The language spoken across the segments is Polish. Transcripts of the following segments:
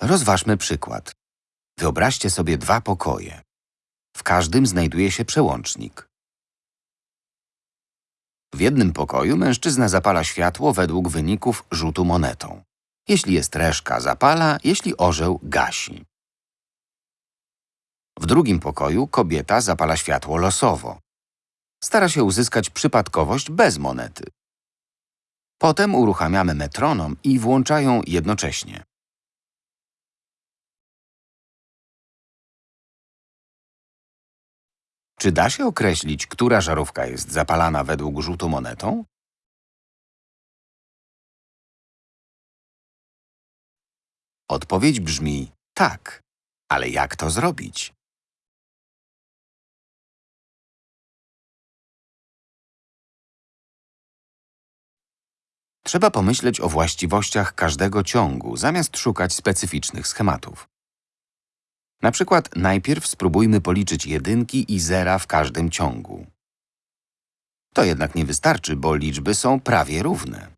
Rozważmy przykład. Wyobraźcie sobie dwa pokoje. W każdym znajduje się przełącznik. W jednym pokoju mężczyzna zapala światło według wyników rzutu monetą. Jeśli jest reszka, zapala, jeśli orzeł, gasi. W drugim pokoju kobieta zapala światło losowo. Stara się uzyskać przypadkowość bez monety. Potem uruchamiamy metronom i włączają jednocześnie. Czy da się określić, która żarówka jest zapalana według rzutu monetą? Odpowiedź brzmi tak, ale jak to zrobić? Trzeba pomyśleć o właściwościach każdego ciągu, zamiast szukać specyficznych schematów. Na przykład najpierw spróbujmy policzyć jedynki i zera w każdym ciągu. To jednak nie wystarczy, bo liczby są prawie równe.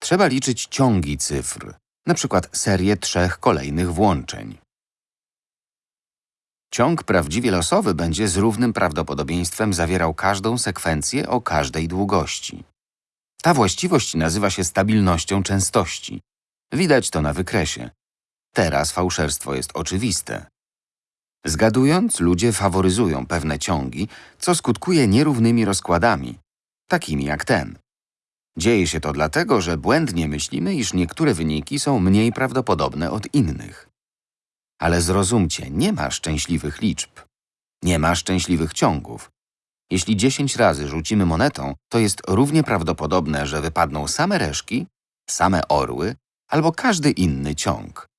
Trzeba liczyć ciągi cyfr, na przykład serię trzech kolejnych włączeń. Ciąg prawdziwie losowy będzie z równym prawdopodobieństwem zawierał każdą sekwencję o każdej długości. Ta właściwość nazywa się stabilnością częstości. Widać to na wykresie. Teraz fałszerstwo jest oczywiste. Zgadując, ludzie faworyzują pewne ciągi, co skutkuje nierównymi rozkładami, takimi jak ten. Dzieje się to dlatego, że błędnie myślimy, iż niektóre wyniki są mniej prawdopodobne od innych. Ale zrozumcie, nie ma szczęśliwych liczb. Nie ma szczęśliwych ciągów. Jeśli 10 razy rzucimy monetą, to jest równie prawdopodobne, że wypadną same reszki, same orły albo każdy inny ciąg.